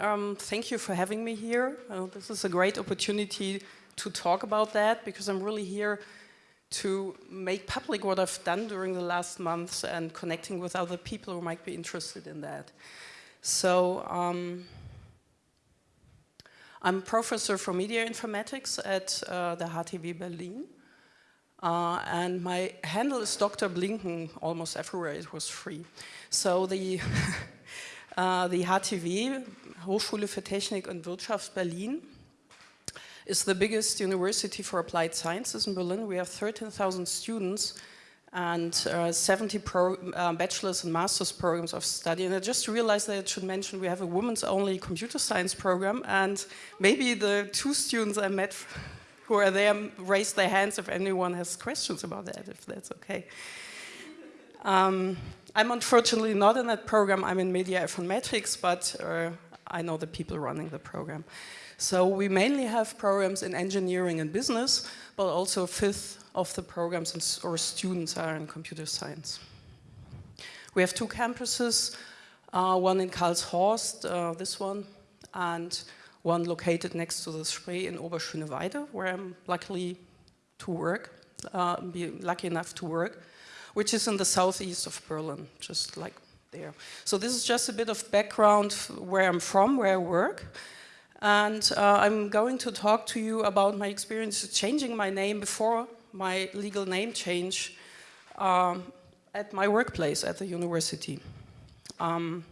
Um, thank you for having me here. Uh, this is a great opportunity to talk about that because I'm really here to make public what I've done during the last months and connecting with other people who might be interested in that. So um, I'm professor for media informatics at uh, the HTW Berlin. Uh, and my handle is Dr. Kleinen, almost everywhere it was free. So the, the HTW, Hochschule für Technik und Wirtschaft Berlin, is the biggest university for applied sciences in Berlin. We have 13,000 students and uh, 70 pro, uh, bachelor's and master's programs of study. And I just realized that I should mention we have a women's only computer science program and maybe the two students I met who are there raise their hands if anyone has questions about that, if that's okay. Um, I'm unfortunately not in that program, I'm in media informatics, but uh, I know the people running the program. So we mainly have programs in engineering and business, but also a fifth of the programs or students are in computer science. We have two campuses, uh, one in Karlshorst, uh, this one, and one located next to the Spree in Oberschöneweide, where I'm luckily to work, uh, be lucky enough to work, which is in the southeast of Berlin, just like there. So this is just a bit of background where I'm from, where I work. And uh, I'm going to talk to you about my experience changing my name before my legal name change um, at my workplace at the university. Um,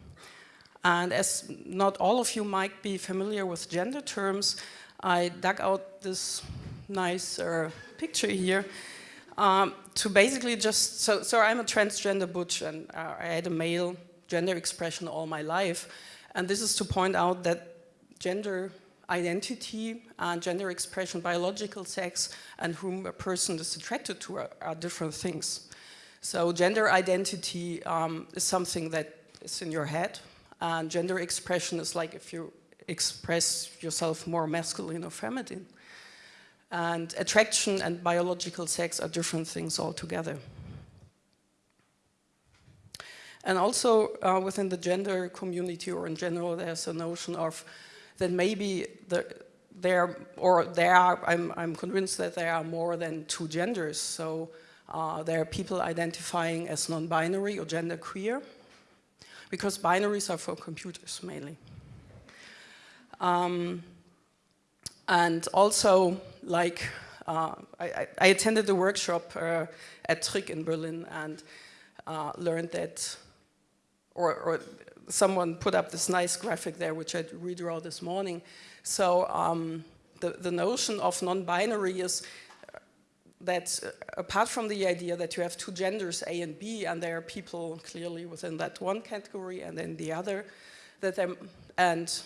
and as not all of you might be familiar with gender terms, I dug out this nice uh, picture here um, to basically just, so, so I'm a transgender butch and uh, I had a male gender expression all my life. And this is to point out that gender identity and gender expression, biological sex, and whom a person is attracted to are, are different things. So gender identity um, is something that is in your head, and gender expression is like if you express yourself more masculine or feminine. And attraction and biological sex are different things altogether. And also uh, within the gender community or in general, there's a notion of that maybe the, there, or there are, I'm, I'm convinced that there are more than two genders. So uh, there are people identifying as non-binary or gender queer, because binaries are for computers mainly. Um, and also, like, uh, I, I, attended a workshop uh, at TrIQ in Berlin and uh, learned that, or, or someone put up this nice graphic there, which I redraw this morning. So um, the, the notion of non-binary is that uh, apart from the idea that you have two genders, A and B, and there are people clearly within that one category and then the other, that and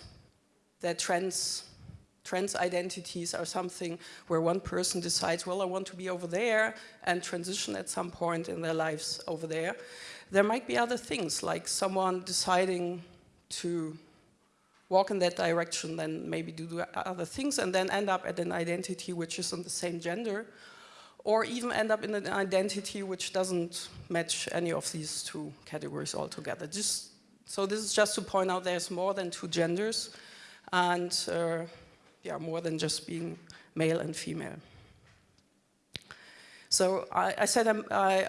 that trans trans identities are something where one person decides, well, I want to be over there and transition at some point in their lives over there. There might be other things, like someone deciding to walk in that direction, then maybe do other things, and then end up at an identity which isn't the same gender, or even end up in an identity which doesn't match any of these two categories altogether. Just, so this is just to point out there's more than two genders, and uh, yeah, more than just being male and female. So I, I said I'm, I,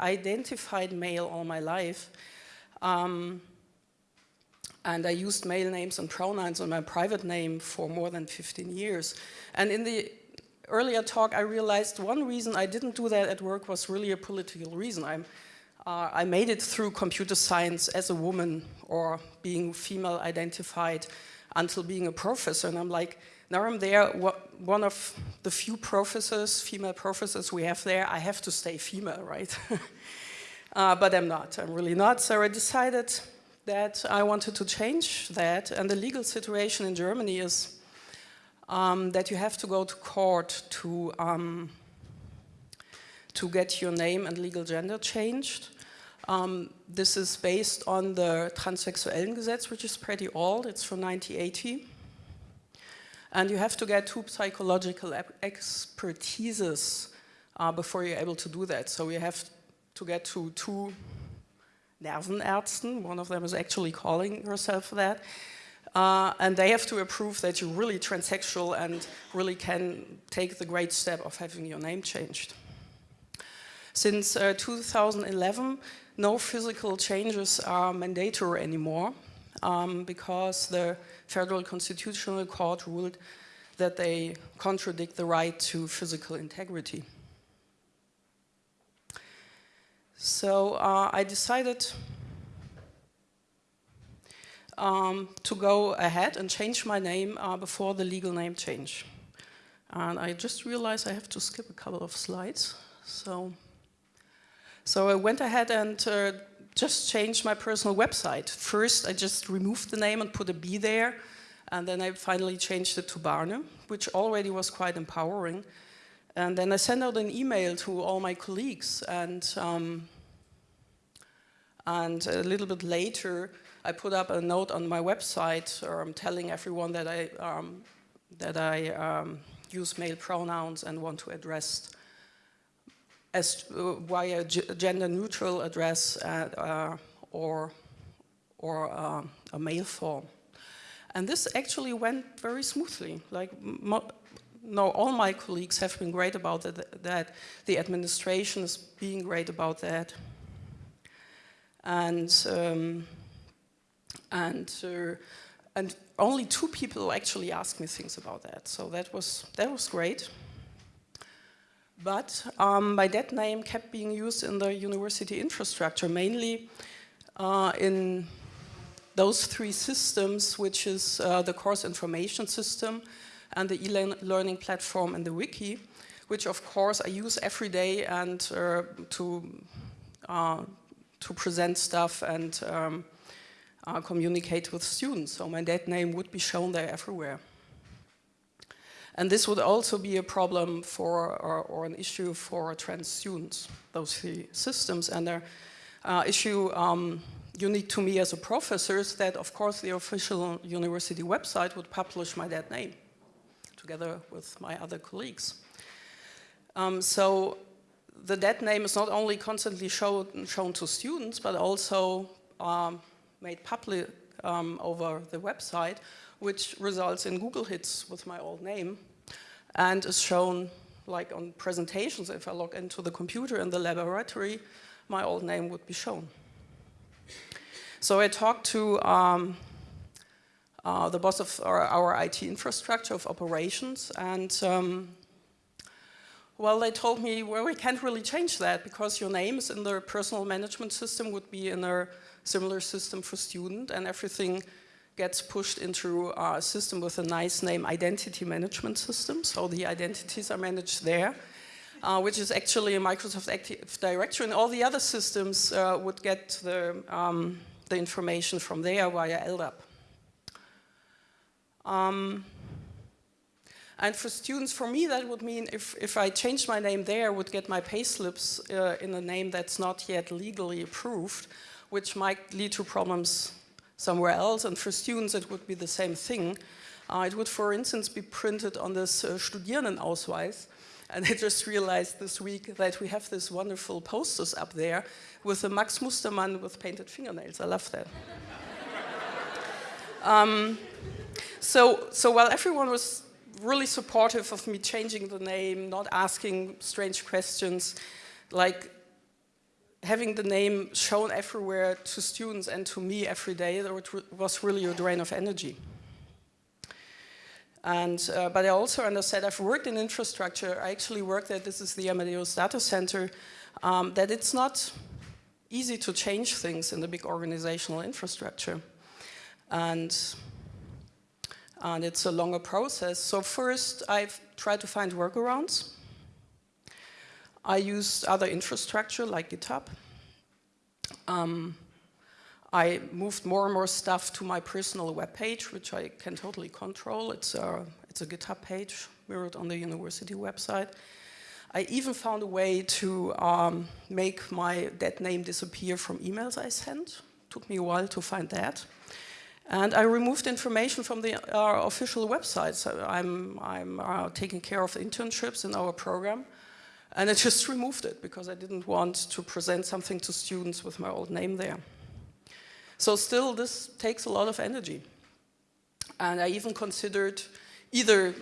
I identified male all my life. Um, and I used male names and pronouns on my private name for more than 15 years. And in the earlier talk, I realized one reason I didn't do that at work was really a political reason. I'm, uh, I made it through computer science as a woman or being female identified until being a professor. And I'm like, now I'm there, one of the few professors, female professors we have there, I have to stay female, right? uh, but I'm not, I'm really not. So I decided that I wanted to change that. And the legal situation in Germany is um, that you have to go to court to, um, to get your name and legal gender changed. Um, this is based on the Transsexuellen Gesetz, which is pretty old. It's from 1980. And you have to get two psychological expertises uh, before you're able to do that. So you have to get to two Nervenärzten, one of them is actually calling herself that, Uh, and they have to approve that you're really transsexual and really can take the great step of having your name changed. Since uh, 2011, no physical changes are mandatory anymore um, because the Federal Constitutional Court ruled that they contradict the right to physical integrity. So uh, I decided um, to go ahead and change my name uh, before the legal name change. And I just realized I have to skip a couple of slides. So, so I went ahead and uh, just changed my personal website. First, I just removed the name and put a B there. And then I finally changed it to Barne, which already was quite empowering. And then I sent out an email to all my colleagues. And, um, and a little bit later, I put up a note on my website um, telling everyone that I, um, that I um, use male pronouns and want to address as uh, via gender neutral address uh, uh, or, or uh, a male form. And this actually went very smoothly. Like, no, all my colleagues have been great about that, that. The administration is being great about that. And, um, and, uh, and only two people actually asked me things about that. So that was, that was great. But um, my dead name kept being used in the university infrastructure, mainly uh, in those three systems, which is uh, the course information system and the e-learning platform and the wiki, which of course I use every day and uh, to, uh, to present stuff and um, uh, communicate with students. So my dead name would be shown there everywhere. And this would also be a problem for, or, or an issue for trans students, those three systems. And their uh, issue um, unique to me as a professor is that, of course, the official university website would publish my dead name together with my other colleagues. Um, so the dead name is not only constantly show, shown to students, but also um, made public um, over the website, which results in Google hits with my old name and is shown like on presentations. If I log into the computer in the laboratory, my old name would be shown. So I talked to um, uh, the boss of our, our, IT infrastructure of operations and um, well, they told me, well, we can't really change that because your name is in the personal management system would be in a similar system for student and everything gets pushed into a system with a nice name, identity management system. So the identities are managed there, uh, which is actually a Microsoft Active Directory. And all the other systems uh, would get the, um, the information from there via LDAP. Um, and for students, for me, that would mean if, if I changed my name there, I would get my payslips uh, in a name that's not yet legally approved, which might lead to problems somewhere else. And for students, it would be the same thing. Uh, it would, for instance, be printed on this uh, Studierendenausweis. And I just realized this week that we have this wonderful posters up there with the Max Mustermann with painted fingernails. I love that. um, so, so while everyone was really supportive of me changing the name, not asking strange questions, like having the name shown everywhere to students and to me every day, was really a drain of energy. And, uh, but I also understand, I've worked in infrastructure, I actually worked at, this is the Amadeus Data Center, um, that it's not easy to change things in the big organizational infrastructure. And, and it's a longer process. So first, I've tried to find workarounds. I used other infrastructure like GitHub. Um, I moved more and more stuff to my personal web page, which I can totally control. It's a, it's a GitHub page mirrored on the university website. I even found a way to um, make my dead name disappear from emails I sent. Took me a while to find that. And I removed information from the uh, official website. I'm, I'm uh, taking care of internships in our program. And I just removed it because I didn't want to present something to students with my old name there. So still, this takes a lot of energy. And I even considered either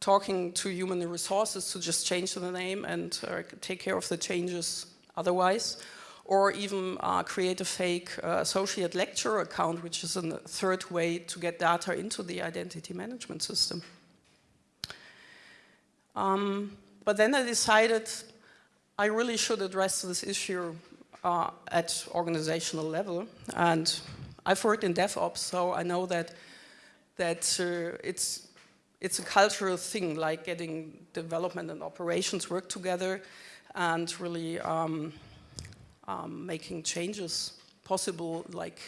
talking to human resources to just change the name and uh, take care of the changes otherwise, or even uh, create a fake uh, associate lecturer account, which is a third way to get data into the identity management system. Um, but then I decided I really should address this issue uh, at organizational level. And I've worked in DevOps, so I know that that uh, it's it's a cultural thing, like getting development and operations work together, and really um, um, making changes possible, like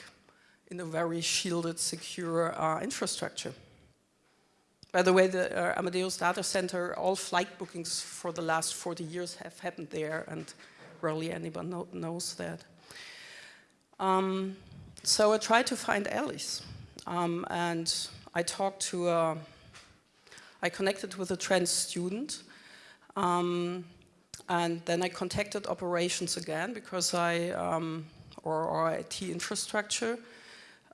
in a very shielded, secure uh, infrastructure. By the way, the uh, Amadeus data center, all flight bookings for the last 40 years have happened there and rarely anyone know, knows that. Um, so I tried to find Alice, um, and I talked to, a, I connected with a trans student um, and then I contacted operations again because I, um, or, or IT infrastructure,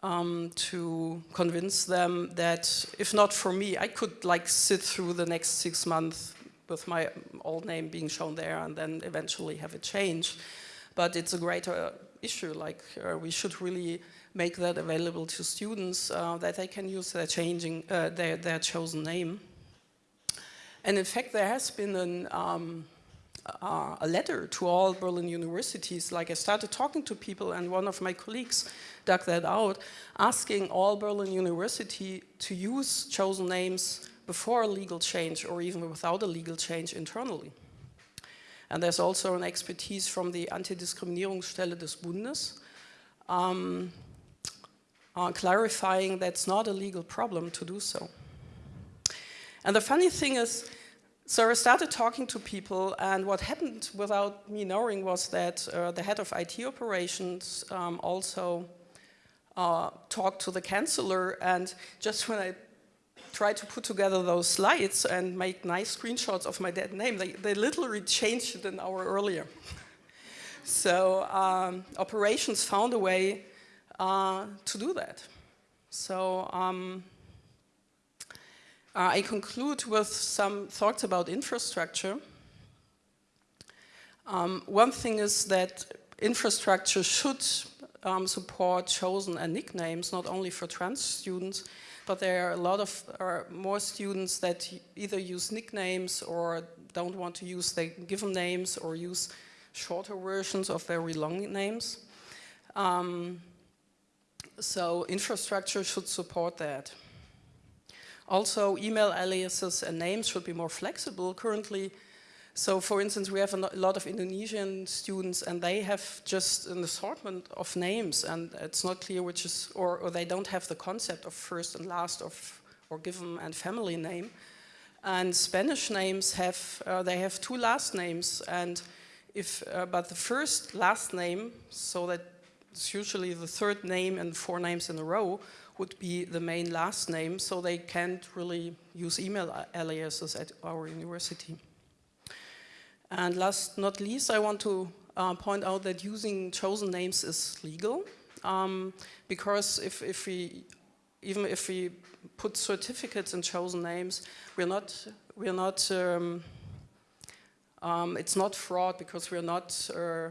um, to convince them that if not for me, I could like sit through the next six months with my old name being shown there and then eventually have it changed. But it's a greater issue, like uh, we should really make that available to students uh, that they can use their changing, uh, their, their chosen name. And in fact, there has been an, um, uh, a letter to all Berlin universities. Like I started talking to people and one of my colleagues dug that out, asking all Berlin University to use chosen names before a legal change or even without a legal change internally. And there's also an expertise from the Antidiskriminierungsstelle des Bundes um, uh, clarifying that's not a legal problem to do so. And the funny thing is, so I started talking to people and what happened without me knowing was that uh, the head of IT operations um, also uh, talked to the chancellor and just when I tried to put together those slides and make nice screenshots of my dead name, they, they literally changed it an hour earlier. so um, operations found a way uh, to do that. So um, uh, I conclude with some thoughts about infrastructure. Um, one thing is that infrastructure should um, support chosen and nicknames, not only for trans students, but there are a lot of more students that either use nicknames or don't want to use their given names or use shorter versions of very long names. Um, so infrastructure should support that. Also, email aliases and names should be more flexible. Currently, so for instance, we have a lot of Indonesian students and they have just an assortment of names and it's not clear which is, or, or they don't have the concept of first and last of, or given and family name. And Spanish names have, uh, they have two last names and if, uh, but the first last name, so that it's usually the third name and four names in a row, would be the main last name, so they can't really use email aliases at our university. And last not least, I want to uh, point out that using chosen names is legal um, because if, if we, even if we put certificates in chosen names, we're not, we're not, um, um, it's not fraud because we're not uh,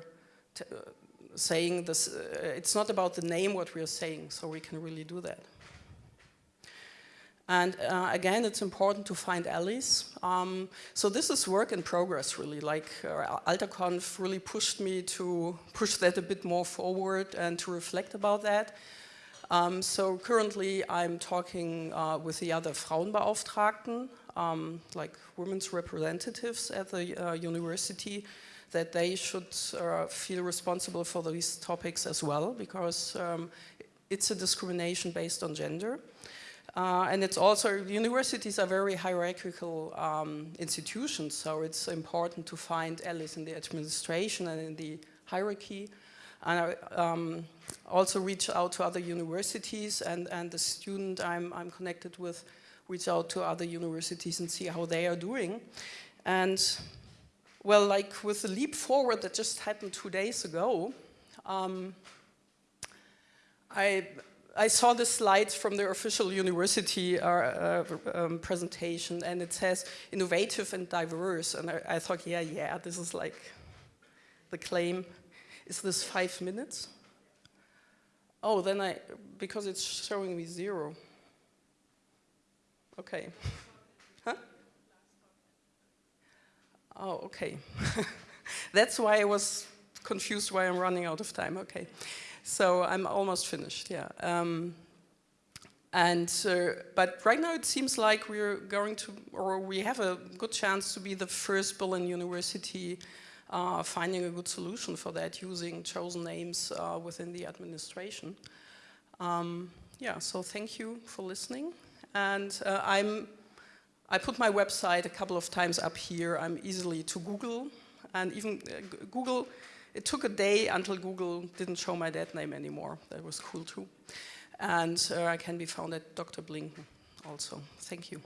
saying this, uh, it's not about the name what we're saying, so we can really do that. And uh, again, it's important to find allies. Um, so this is work in progress, really. Like uh, AlterConf really pushed me to push that a bit more forward and to reflect about that. Um, so currently, I'm talking uh, with the other Frauenbeauftragten, um, like women's representatives at the uh, university, that they should uh, feel responsible for these topics as well, because um, it's a discrimination based on gender. Uh, and it's also, universities are very hierarchical um, institutions, so it's important to find allies in the administration and in the hierarchy. And I um, also reach out to other universities and, and the student I'm, I'm connected with reach out to other universities and see how they are doing. And well, like with the leap forward that just happened two days ago, um, I I saw the slides from the official university uh, uh, um, presentation and it says innovative and diverse and I, I, thought, yeah, yeah, this is like the claim. Is this five minutes? Oh, then I, because it's showing me zero. Okay. Oh, okay. That's why I was confused why I'm running out of time, okay. So I'm almost finished, yeah. Um, and, uh, but right now it seems like we're going to, or we have a good chance to be the first Berlin University uh, finding a good solution for that using chosen names uh, within the administration. Um, yeah, so thank you for listening. And uh, I'm, I put my website a couple of times up here. I'm easily to Google and even uh, Google it took a day until Google didn't show my dead name anymore. That was cool too. And uh, I can be found at Dr. Kleinen also. Thank you.